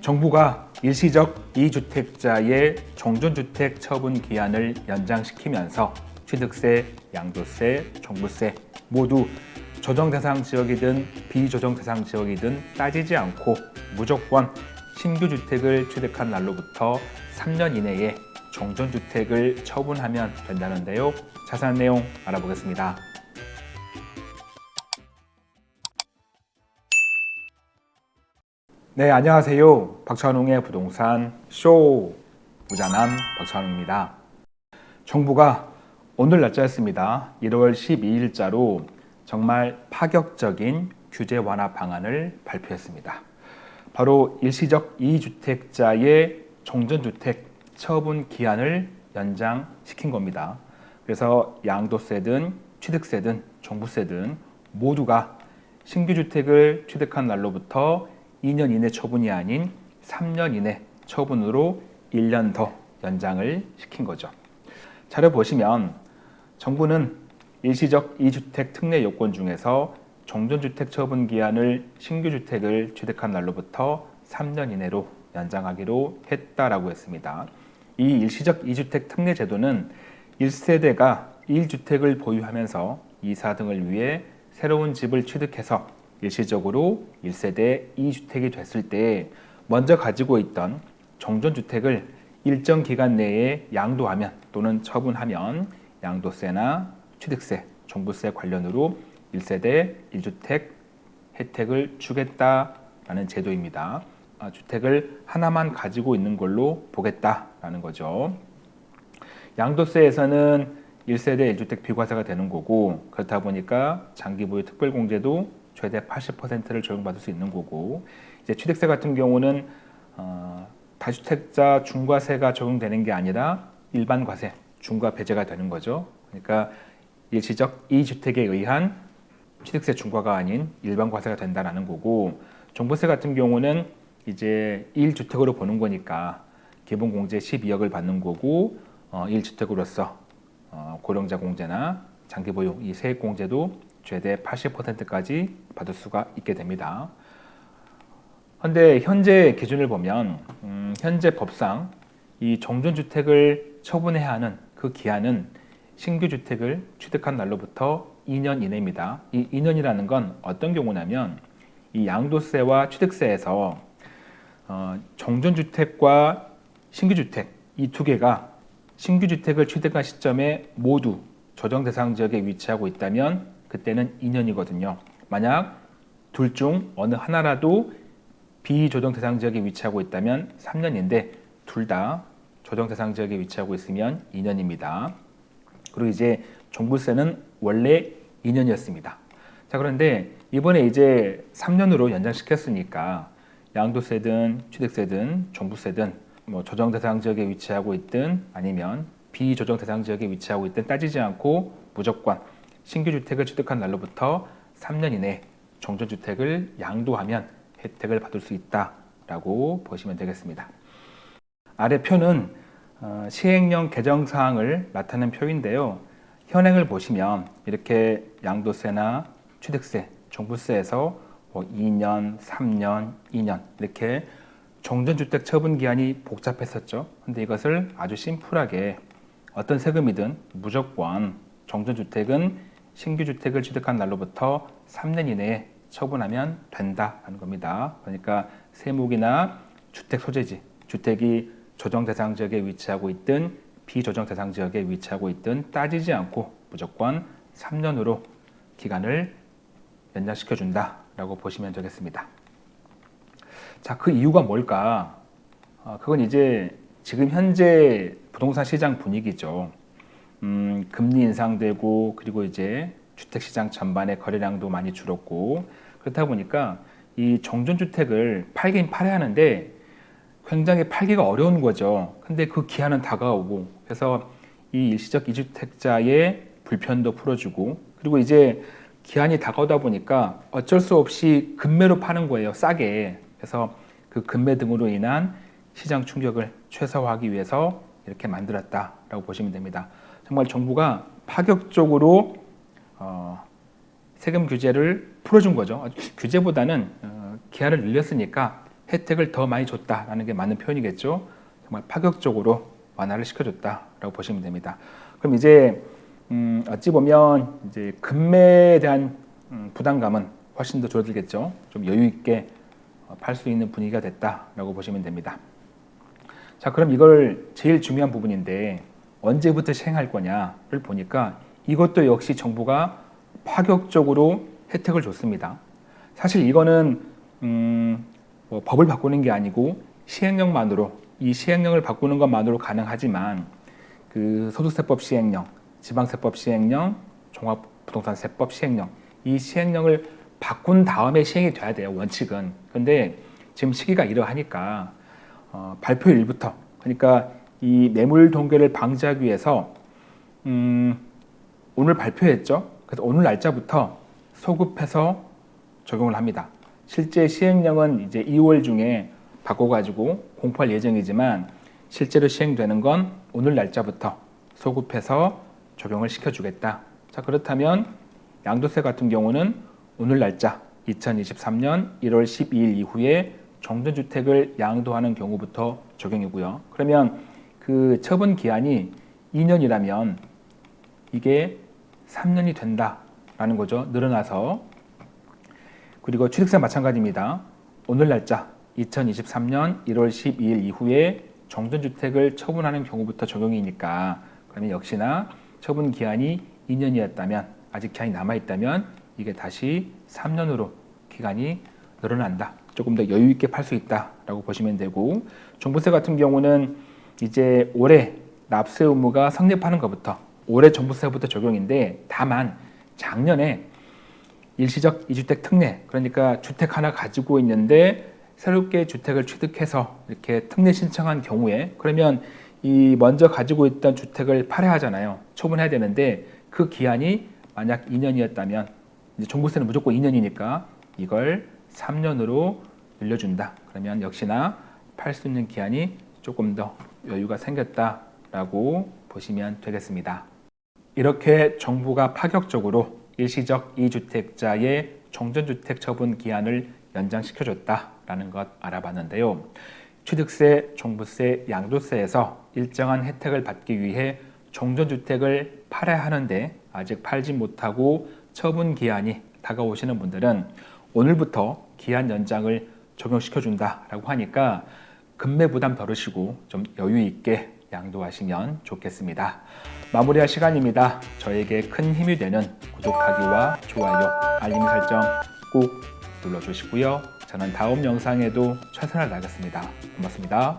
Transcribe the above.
정부가 일시적 2주택자의 종전주택 처분 기한을 연장시키면서 취득세, 양도세, 종부세 모두 조정 대상 지역이든 비조정 대상 지역이든 따지지 않고 무조건 신규 주택을 취득한 날로부터 3년 이내에 종전주택을 처분하면 된다는데요. 자세한 내용 알아보겠습니다. 네, 안녕하세요. 박찬웅의 부동산 쇼 부자남 박찬웅입니다. 정부가 오늘 날짜였습니다. 1월 12일자로 정말 파격적인 규제 완화 방안을 발표했습니다. 바로 일시적 2주택자의 종전주택 처분 기한을 연장시킨 겁니다. 그래서 양도세든 취득세든 종부세든 모두가 신규 주택을 취득한 날로부터 2년 이내 처분이 아닌 3년 이내 처분으로 1년 더 연장을 시킨 거죠. 자료 보시면 정부는 일시적 2주택 특례 요건 중에서 종전주택 처분 기한을 신규 주택을 취득한 날로부터 3년 이내로 연장하기로 했다라고 했습니다. 이 일시적 2주택 특례 제도는 1세대가 1주택을 보유하면서 이사 등을 위해 새로운 집을 취득해서 일시적으로 1세대 2주택이 됐을 때 먼저 가지고 있던 정전주택을 일정 기간 내에 양도하면 또는 처분하면 양도세나 취득세, 종부세 관련으로 1세대 1주택 혜택을 주겠다라는 제도입니다. 아, 주택을 하나만 가지고 있는 걸로 보겠다라는 거죠. 양도세에서는 1세대 1주택 비과세가 되는 거고 그렇다 보니까 장기 보유 특별공제도 최대 80%를 적용받을 수 있는 거고 이제 취득세 같은 경우는 어, 다주택자 중과세가 적용되는 게 아니라 일반 과세, 중과 배제가 되는 거죠. 그러니까 일시적 2주택에 의한 취득세 중과가 아닌 일반 과세가 된다는 거고 종부세 같은 경우는 이제 1주택으로 보는 거니까 기본 공제 12억을 받는 거고 어, 1주택으로서 어, 고령자 공제나 장기 보유 이 세액 공제도 최대 80%까지 받을 수가 있게 됩니다. 그런데 현재 기준을 보면 음, 현재 법상 이 종전주택을 처분해야 하는 그 기한은 신규 주택을 취득한 날로부터 2년 이내입니다. 이 2년이라는 건 어떤 경우냐면 이 양도세와 취득세에서 어, 정전주택과 신규주택 이 두 개가 신규주택을 취득한 시점에 모두 조정 대상 지역에 위치하고 있다면 그때는 2년이거든요. 만약 둘 중 어느 하나라도 비조정 대상 지역에 위치하고 있다면 3년인데 둘 다 조정 대상 지역에 위치하고 있으면 2년입니다. 그리고 이제 종부세는 원래 2년이었습니다. 자 그런데 이번에 이제 3년으로 연장시켰으니까 양도세든 취득세든 종부세든 뭐 조정 대상 지역에 위치하고 있든 아니면 비조정 대상 지역에 위치하고 있든 따지지 않고 무조건 신규 주택을 취득한 날로부터 3년 이내 종전주택을 양도하면 혜택을 받을 수 있다라고 보시면 되겠습니다. 아래 표는 어, 시행령 개정 사항을 나타낸 표인데요. 현행을 보시면 이렇게 양도세나 취득세, 종부세에서 뭐 2년, 3년, 2년 이렇게 종전주택 처분 기한이 복잡했었죠. 근데 이것을 아주 심플하게 어떤 세금이든 무조건 종전주택은 신규 주택을 취득한 날로부터 3년 이내에 처분하면 된다는 겁니다. 그러니까 세목이나 주택 소재지, 주택이 조정 대상 지역에 위치하고 있든 비조정 대상 지역에 위치하고 있든 따지지 않고 무조건 3년으로 기간을 연장시켜 준다라고 보시면 되겠습니다. 자, 그 이유가 뭘까? 어, 그건 이제 지금 현재 부동산 시장 분위기죠. 음, 금리 인상되고 그리고 이제 주택시장 전반의 거래량도 많이 줄었고 그렇다 보니까 이 정전주택을 팔긴 팔아야 하는데 굉장히 팔기가 어려운 거죠. 근데 그 기한은 다가오고 그래서 이 일시적 이주택자의 불편도 풀어주고 그리고 이제 기한이 다가오다 보니까 어쩔 수 없이 금매로 파는 거예요. 싸게. 그래서 그 금매 등으로 인한 시장 충격을 최소화하기 위해서 이렇게 만들었다 라고 보시면 됩니다. 정말 정부가 파격적으로 어, 세금 규제를 풀어준 거죠. 규제보다는 어, 기한을 늘렸으니까 혜택을 더 많이 줬다라는 게 맞는 표현이겠죠. 정말 파격적으로 완화를 시켜줬다라고 보시면 됩니다. 그럼 이제 음, 어찌 보면 이제 금매에 대한 음, 부담감은 훨씬 더 줄어들겠죠. 좀 여유 있게 어, 팔수 있는 분위기가 됐다라고 보시면 됩니다. 자, 그럼 이걸 제일 중요한 부분인데 언제부터 시행할 거냐를 보니까 이것도 역시 정부가 파격적으로 혜택을 줬습니다. 사실 이거는 음, 뭐 법을 바꾸는 게 아니고 시행령만으로 이 시행령을 바꾸는 것만으로 가능하지만 그 소득세법 시행령, 지방세법 시행령, 종합부동산세법 시행령 이 시행령을 바꾼 다음에 시행이 돼야 돼요 원칙은. 근데 지금 시기가 이러하니까 어, 발표일부터 그러니까 이 매물 동결을 방지하기 위해서 음, 오늘 발표했죠. 그래서 오늘 날짜부터 소급해서 적용을 합니다. 실제 시행령은 이제 2월 중에 바꿔가지고 공포할 예정이지만 실제로 시행되는 건 오늘 날짜부터 소급해서 적용을 시켜주겠다. 자 그렇다면 양도세 같은 경우는 오늘 날짜 2023년 1월 12일 이후에 정전주택을 양도하는 경우부터 적용이고요. 그러면 그 처분 기한이 2년이라면 이게 3년이 된다라는 거죠. 늘어나서 그리고 취득세 마찬가지입니다. 오늘 날짜 2023년 1월 12일 이후에 정전주택을 처분하는 경우부터 적용이니까 그러면 역시나 처분 기한이 2년이었다면 아직 기한이 남아있다면 이게 다시 3년으로 기간이 늘어난다. 조금 더 여유 있게 팔 수 있다라고 보시면 되고 종부세 같은 경우는 이제 올해 납세 의무가 성립하는 것부터 올해 종부세부터 적용인데 다만 작년에 일시적 이주택 특례 그러니까 주택 하나 가지고 있는데 새롭게 주택을 취득해서 이렇게 특례 신청한 경우에 그러면 이 먼저 가지고 있던 주택을 팔아야 하잖아요. 처분해야 되는데 그 기한이 만약 2년이었다면 이제 종부세는 무조건 2년이니까 이걸 3년으로 늘려준다. 그러면 역시나 팔 수 있는 기한이 조금 더 여유가 생겼다라고 보시면 되겠습니다. 이렇게 정부가 파격적으로 일시적 이주택자의 정전주택 처분 기한을 연장시켜줬다라는 것 알아봤는데요. 취득세, 종부세, 양도세에서 일정한 혜택을 받기 위해 정전주택을 팔아야 하는데 아직 팔지 못하고 처분 기한이 다가오시는 분들은 오늘부터 기한 연장을 적용시켜준다라고 하니까 금매 부담 덜으시고 좀 여유 있게 양도하시면 좋겠습니다. 마무리할 시간입니다. 저에게 큰 힘이 되는 구독하기와 좋아요, 알림 설정 꼭 눌러주시고요. 저는 다음 영상에도 최선을 다하겠습니다. 고맙습니다.